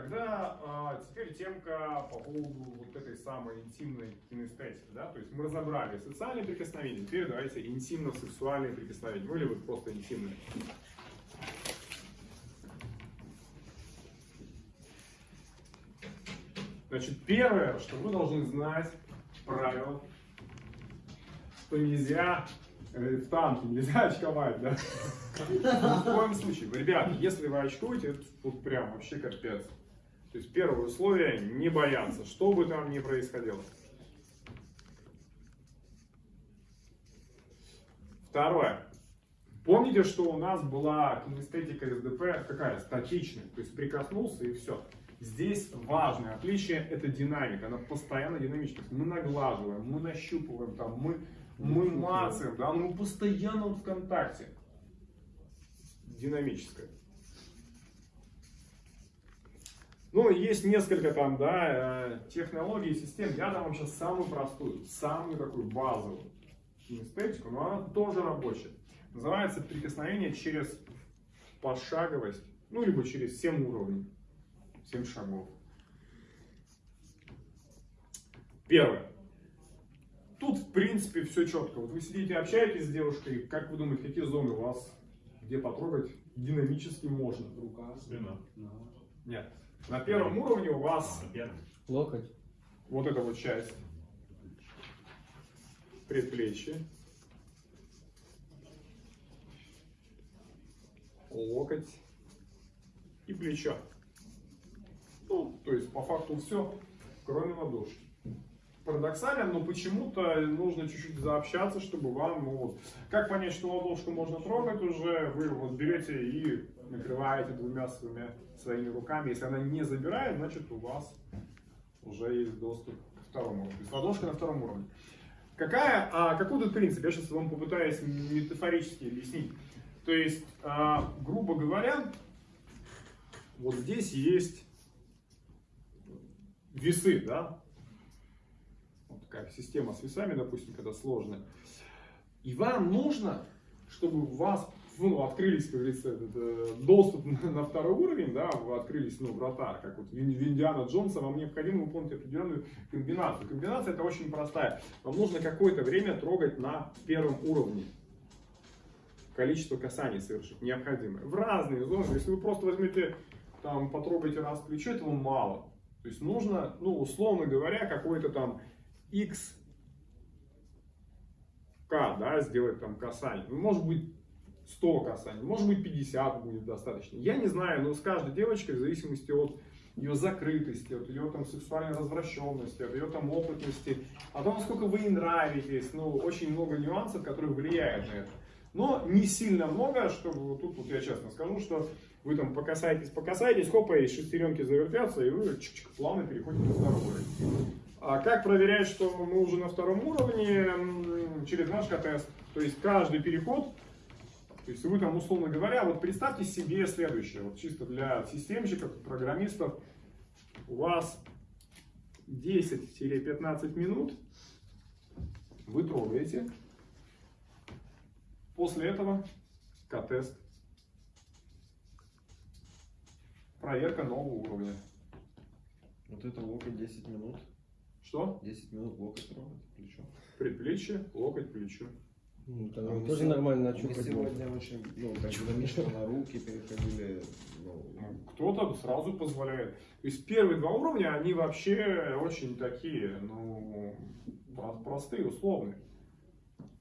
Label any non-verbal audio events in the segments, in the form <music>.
Тогда а, теперь темка по поводу вот этой самой интимной кинестетики. Да? То есть мы разобрали социальные прикосновения, теперь давайте интимно-сексуальные прикосновения. Ну или вот просто интимные. Значит, первое, что вы должны знать, правило, что нельзя э, в танке нельзя <laughs> очковать, да? <laughs> Ни в коем случае. Ребята, если вы очкуете, это тут прям вообще капец. То есть первое условие – не бояться, что бы там ни происходило. Второе. Помните, что у нас была кинестетика СДП какая? Статичная. То есть прикоснулся и все. Здесь важное отличие – это динамика. Она постоянно динамичная. Мы наглаживаем, мы нащупываем, там, мы, мы мацаем, да, но мы постоянно в контакте. Динамическое. Ну, есть несколько там, да, э, технологий, систем. Я дам вам сейчас самую простую, самую такую базовую кинестетику, но она тоже рабочая. Называется прикосновение через пошаговость, ну, либо через 7 уровней, 7 шагов. Первое. Тут, в принципе, все четко. Вот вы сидите, общаетесь с девушкой, как вы думаете, какие зоны у вас, где потрогать динамически можно? Рука, спина. Нет. На первом уровне у вас Локоть. вот эта вот часть предплечье, локоть и плечо. Ну, то есть по факту все, кроме ладошки. Парадоксально, но почему-то нужно чуть-чуть заобщаться, чтобы вам, ну вот, как понять, что ладошку можно трогать уже, вы вот берете и накрываете двумя своими, своими руками. Если она не забирает, значит у вас уже есть доступ к второму уровню. То есть на втором уровне. Какая, а, какой тут принцип? Я сейчас вам попытаюсь метафорически объяснить. То есть, а, грубо говоря, вот здесь есть весы, да? Вот такая система с весами, допустим, когда сложная. И вам нужно, чтобы у вас ну, открылись, как говорится, э, доступ на, второй уровень, да, открылись, ну, врата, как вот в Индиана Джонса, вам необходимо выполнить определенную комбинацию. Комбинация это очень простая. Вам нужно какое-то время трогать на первом уровне. Количество касаний совершить необходимое. В разные зоны. Если вы просто возьмете, там, потрогаете раз плечо, этого мало. То есть нужно, ну, условно говоря, какой-то там X К, да, сделать там касание. Ну, может быть, 100 касаний, может быть 50 будет достаточно. Я не знаю, но с каждой девочкой, в зависимости от ее закрытости, от ее там сексуальной развращенности, от ее там опытности, от того, насколько вы ей нравитесь, ну, очень много нюансов, которые влияют на это. Но не сильно много, чтобы тут вот я честно скажу, что вы там покасаетесь, покасаетесь, хопа, и шестеренки завертятся, и вы чик -чик, плавно переходите на второй уровень. А как проверять, что мы уже на втором уровне? Через наш тест. То есть каждый переход то есть вы там, условно говоря, вот представьте себе следующее, вот чисто для системщиков, программистов, у вас 10-15 минут вы трогаете, после этого К-тест, проверка нового уровня. Вот это локоть 10 минут. Что? 10 минут локоть трогать, плечо. Предплечье, локоть, плечо. Ну, А там мы тоже нормально Мы начупать. сегодня очень, ну, динамично на руки переходили. Ну, Ну, Кто-то сразу позволяет. То есть первые два уровня, они вообще очень такие, ну, про- простые, условные.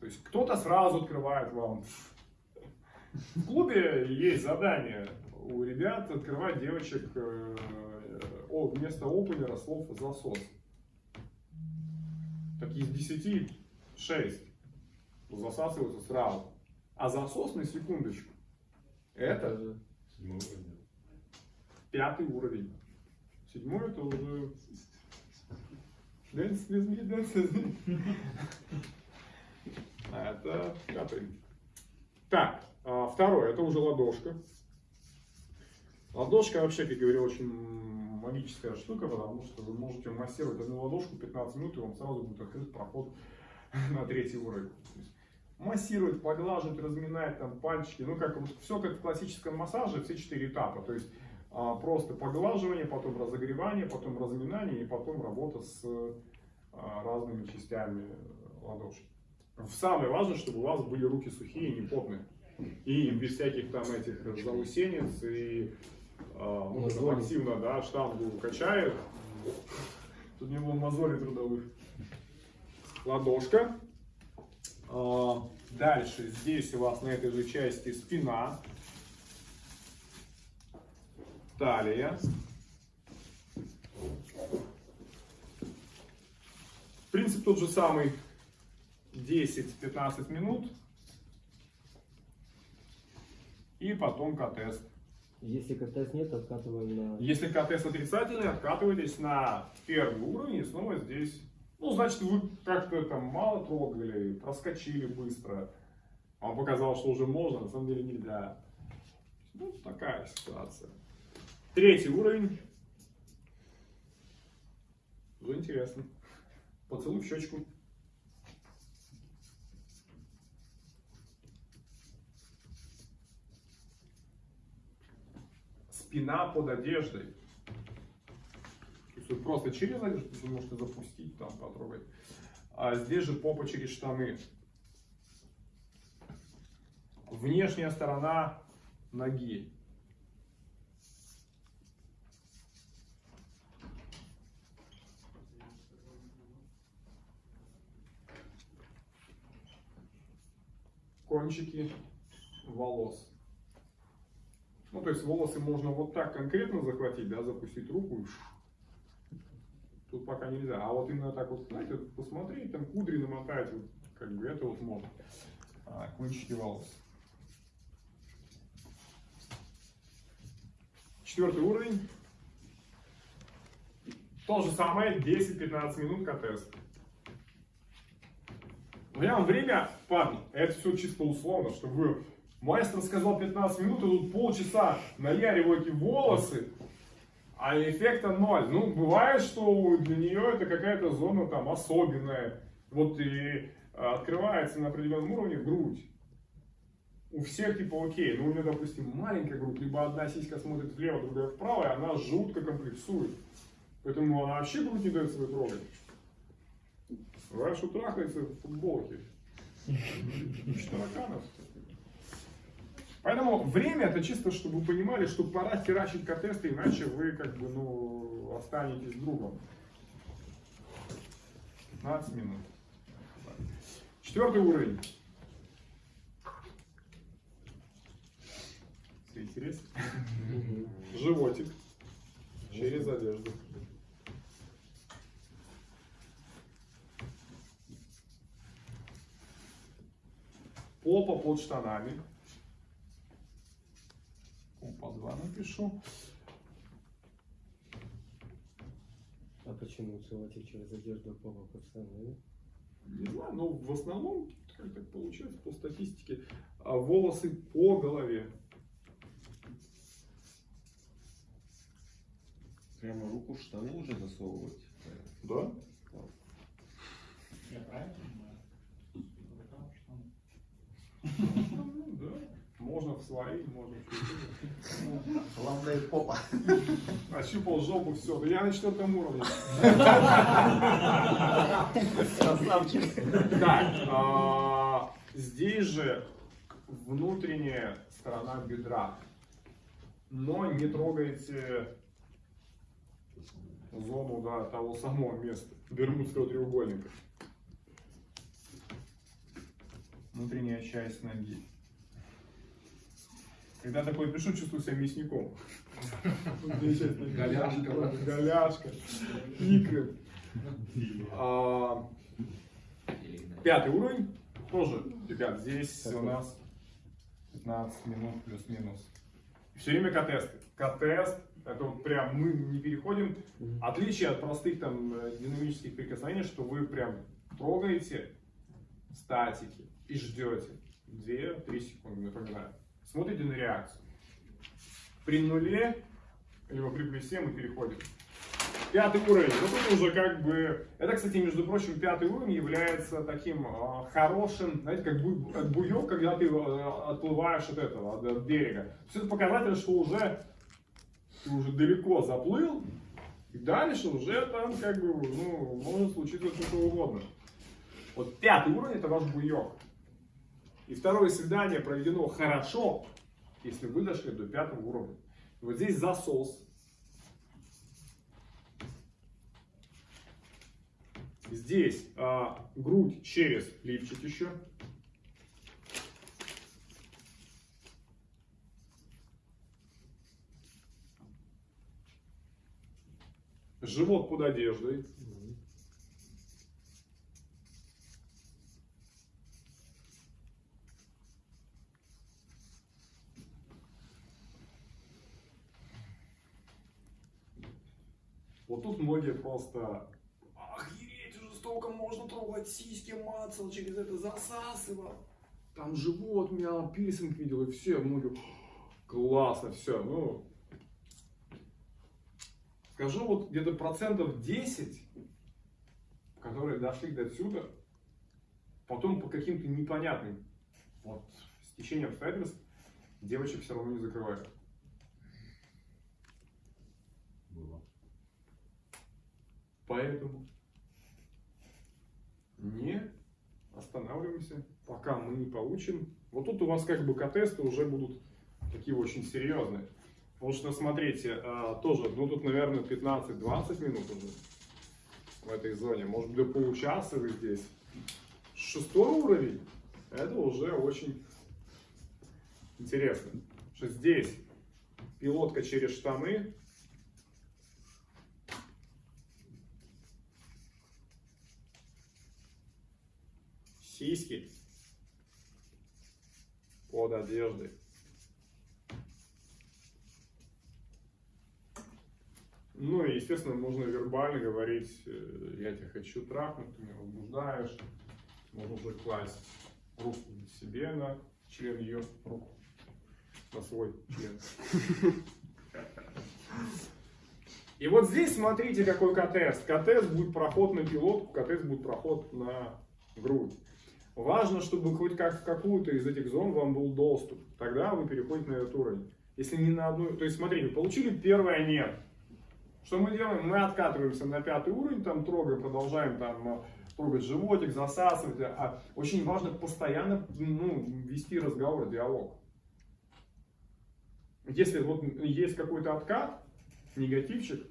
То есть кто-то сразу открывает вам. В клубе есть задание у ребят открывать девочек э, о, вместо опенера слов засос. Так из 10 6 засасываются сразу. А засос на секундочку. Это пятый уровень. Седьмой это уже Dance with me, dance with me. А это пятый. Так, а, второе, это уже ладошка. Ладошка вообще, как я говорил, очень магическая штука, потому что вы можете массировать одну ладошку 15 минут, и вам сразу будет открыт проход <laughs> на третий уровень. То есть массировать, поглаживать, разминать там пальчики, ну как вот все как в классическом массаже, все четыре этапа. То есть а, просто поглаживание, потом разогревание, потом разминание и потом работа с а, разными частями ладошки. Самое важное, чтобы у вас были руки сухие и не потные. И без всяких там этих заусенец и а, ну, там активно да, штангу качает. Тут не было мозолей трудовых. Ладошка. А, Дальше здесь у вас на этой же части спина, талия. Принцип тот же самый. 10-15 минут. И потом к-тест. Если КТС нет, откатываем на... Если к-тест отрицательный, откатываетесь на первый уровень и снова здесь. Ну, значит, вы как-то там мало трогали, проскочили быстро. Вам показалось, что уже можно, на самом деле нельзя. Ну, такая ситуация. Третий уровень. Уже интересно. Поцелуй в щечку. Спина под одеждой. Есть просто через одежду вы можете запустить, там потрогать. А здесь же попа через штаны. Внешняя сторона ноги. Кончики волос. Ну, то есть волосы можно вот так конкретно захватить, да, запустить руку и Тут пока нельзя. А вот именно так вот, знаете, вот посмотреть, там кудри намотать, вот, как бы это вот можно. А, кончики волос. Четвертый уровень. То же самое, 10-15 минут я вам время, парни, это все чисто условно, чтобы вы... Мастер сказал 15 минут, и тут полчаса наяриваете волосы, а эффекта ноль. Ну, бывает, что для нее это какая-то зона там особенная. Вот и а, открывается на определенном уровне грудь. У всех типа окей, но у нее, допустим, маленькая грудь, либо одна сиська смотрит влево, другая вправо, и она жутко комплексует. Поэтому она вообще грудь не дает свою трогать. Что трахается в футболке. Ищет тараканов. Поэтому время это чисто, чтобы вы понимали, что пора херачить к-тесты, иначе вы как бы, ну, останетесь другом. 15 минут. Четвертый уровень. Все интересно? Животик. Через одежду. Попа под штанами. Опа, два напишу. А почему целовать через одежду попа пацаны? Не знаю, но в основном, как так получается, по статистике, а, волосы по голове. Прямо руку в штаны уже засовывать. Да? Я правильно понимаю? <laughs> Можно в свои, можно. Главное попа. Ощупал жопу, все. Я на четвертом уровне. Красавчик. Так, а, здесь же внутренняя сторона бедра. Но не трогайте зону да, того самого места, Бермудского треугольника. Внутренняя часть ноги. Когда такое пишу, чувствую себя мясником. Голяшка. Голяшка. Икры. А, Пятый уровень. Тоже, ребят, здесь у нас 15 минут плюс-минус. Все время к-тесты. К-тест, это вот прям мы не переходим. Отличие от простых там э, динамических прикосновений, что вы прям трогаете статики и ждете 2-3 секунды, напоминаю. Смотрите на реакцию. При нуле, либо при плюсе мы переходим. Пятый уровень. Ну тут уже как бы... Это, кстати, между прочим, пятый уровень является таким э, хорошим, знаете, как бу- как буек, когда ты э, отплываешь от этого, от, от берега. Все это показатель, что уже ты уже далеко заплыл, и дальше уже там как бы, ну, может случиться что угодно. Вот пятый уровень это ваш буек. И второе свидание проведено хорошо, если вы дошли до пятого уровня. Вот здесь засос. Здесь а, грудь через лифчик еще. Живот под одеждой. Вот тут многие просто охереть столько можно трогать сиськи, мацал, через это засасывал. Там живот мял, пирсинг видел, и все, многие, классно, все, ну, скажу вот где-то процентов 10, которые дошли до отсюда, потом по каким-то непонятным вот, стечениям обстоятельств девочек все равно не закрывают. Было. Поэтому не останавливаемся, пока мы не получим. Вот тут у вас как бы к-тесты уже будут такие очень серьезные. Потому что, смотрите, а, тоже, ну тут, наверное, 15-20 минут уже в этой зоне. Может быть, до получаса вы здесь. Шестой уровень, это уже очень интересно. Что здесь пилотка через штаны, сиськи под одеждой. Ну и, естественно, можно вербально говорить, э, я тебя хочу трахнуть, ты меня возбуждаешь. Можно уже класть руку себе на член ее, руку на свой член. И вот здесь смотрите, какой КТС. КТС будет проход на пилотку, КТС будет проход на грудь. Важно, чтобы хоть как в какую-то из этих зон вам был доступ. Тогда вы переходите на этот уровень. Если не на одну... То есть, смотрите, получили первое «нет». Что мы делаем? Мы откатываемся на пятый уровень, там трогаем, продолжаем там э, трогать животик, засасывать. А очень важно постоянно ну, вести разговор, диалог. Если вот есть какой-то откат, негативчик,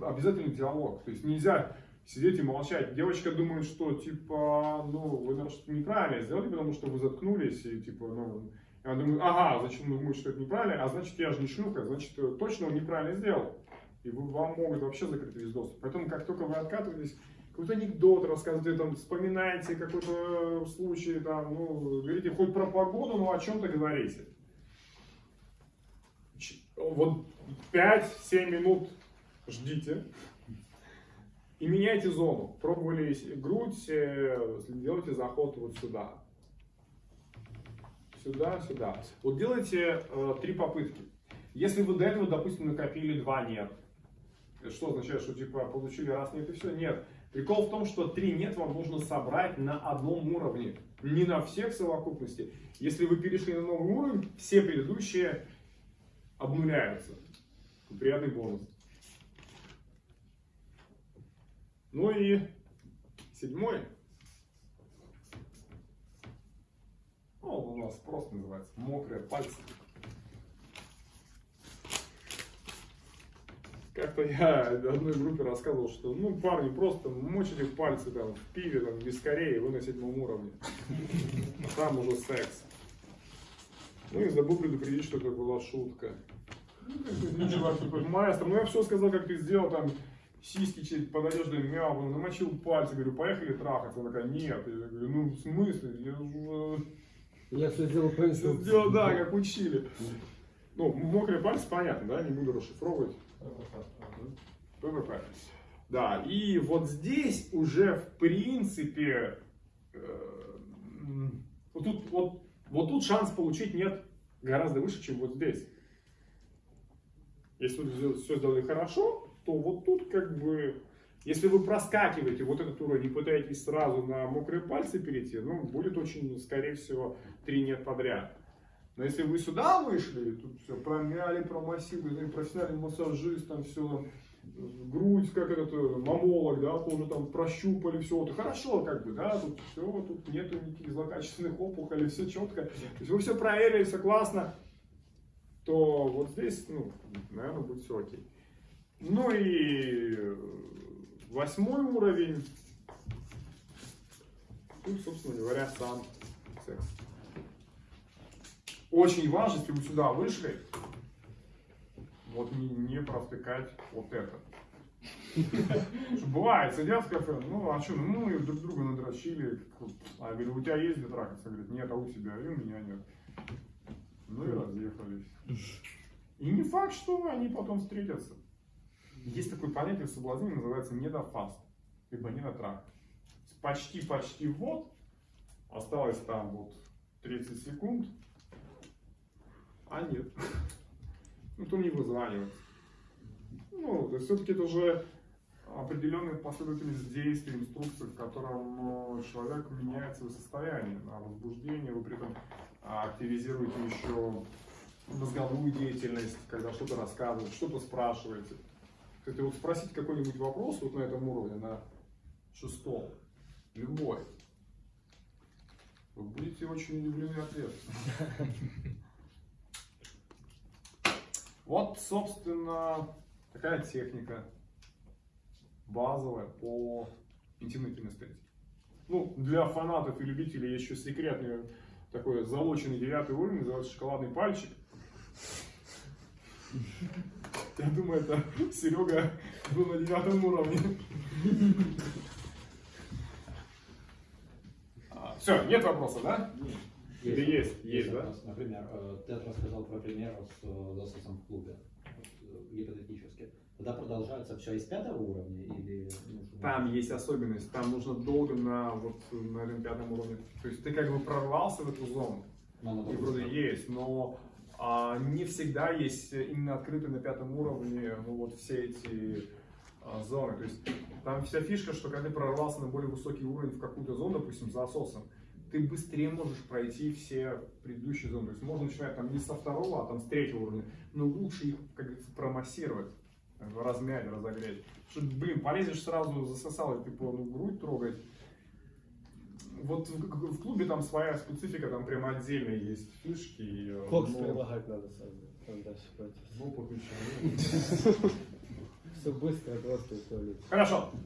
обязательно диалог. То есть нельзя сидеть и молчать. Девочка думает, что типа, ну, вы наверное, что-то неправильно сделали, потому что вы заткнулись, и типа, ну, я думаю, ага, зачем вы думаете, что это неправильно, а значит, я же не шлюха, значит, точно он неправильно сделал и вам могут вообще закрыть весь доступ. Поэтому, как только вы откатываетесь, какой-то анекдот рассказываете, там, вспоминаете какой-то случай, там, ну, говорите хоть про погоду, но о чем-то говорите. Вот 5-7 минут ждите и меняйте зону. Пробовали грудь, э, делайте заход вот сюда. Сюда, сюда. Вот делайте э, три попытки. Если вы до этого, допустим, накопили два нет, что означает, что типа получили раз нет и все? Нет. Прикол в том, что три нет вам нужно собрать на одном уровне, не на всех совокупности. Если вы перешли на новый уровень, все предыдущие обнуляются. Приятный бонус. Ну и седьмой. Ну, он у нас просто называется мокрые пальцы. Как-то я одной группе рассказывал, что ну парни просто мочите пальцы там в пиве, там, в вискаре и вы на седьмом уровне. Там уже секс. Ну и забыл предупредить, что это была шутка. Ну, чувак, типа, маэстро, ну я все сказал, как ты сделал, там, сиськи через под одеждой мяу, намочил пальцы, говорю, поехали трахаться. Она такая, нет. Я говорю, ну в смысле? Я же... Я все сделал по инструкции. Сделал, да, как учили. Ну, мокрые пальцы, понятно, да, не буду расшифровывать. ПВП. Да, и вот здесь уже в принципе, э, вот, тут, вот, вот тут шанс получить нет гораздо выше, чем вот здесь. Если вы все сделали хорошо, то вот тут как бы, если вы проскакиваете вот этот уровень и пытаетесь сразу на мокрые пальцы перейти, ну, будет очень, скорее всего, три нет подряд. Но если вы сюда вышли, тут все промяли, промассировали, профессиональный массажист, там все, грудь, как этот э, мамолог, да, тоже там прощупали, все, это хорошо, как бы, да, тут все, тут нету никаких злокачественных опухолей, все четко. То есть вы все проверили, все классно, то вот здесь, ну, наверное, будет все окей. Ну и э, восьмой уровень, тут, собственно говоря, сам секс. Очень важно, если вы сюда вышли, вот не, не провтыкать вот это. Бывает, сидят в кафе, ну а что, ну мы друг друга надрочили. А говорю, у тебя есть где трахаться? Говорит, нет, а у тебя, и у меня нет. Ну и разъехались. И не факт, что они потом встретятся. Есть такое понятие в соблазнении, называется недофаст, либо недотрах. Почти-почти вот, осталось там вот 30 секунд, а нет. <laughs> Ну, то не вызванивается. Ну, то есть все-таки это уже определенная последовательность действий, инструкций, в котором э, человек меняет свое состояние на возбуждение, вы при этом активизируете еще мозговую деятельность, когда что-то рассказываете, что-то спрашиваете. Кстати, вот спросить какой-нибудь вопрос вот на этом уровне, на шестом, любой, вы будете очень удивлены ответом. <laughs> Вот, собственно, такая техника базовая по интимной кинестетике. Ну, для фанатов и любителей еще секретный такой залоченный девятый уровень, называется шоколадный пальчик. Я думаю, это Серега был на девятом уровне. Все, нет вопросов, да? Или есть? Есть, да? вопрос. Например, э, ты рассказал про пример с э, засосом в клубе, э, гипотетически. Тогда продолжается все из пятого уровня или... Там есть особенность, там нужно долго на, вот, на пятом уровне. То есть ты как бы прорвался в эту зону, Ну, и вроде есть, но а, не всегда есть именно открытые на пятом уровне ну, вот все эти а, зоны. То есть там вся фишка, что когда ты прорвался на более высокий уровень в какую-то зону, допустим, за ососом, ты быстрее можешь пройти все предыдущие зоны. То есть можно начинать там не со второго, а там с третьего уровня. Но лучше их, как говорится, промассировать, бы размять, разогреть. Что, блин, полезешь сразу, засосал, и типа, ну, грудь трогать. Вот в, в клубе там своя специфика, там прям отдельно есть фишки. и, э, Кокс ну, прилагать надо сразу. Там дальше пойти. еще нет. Все быстро, просто и туалет. Хорошо.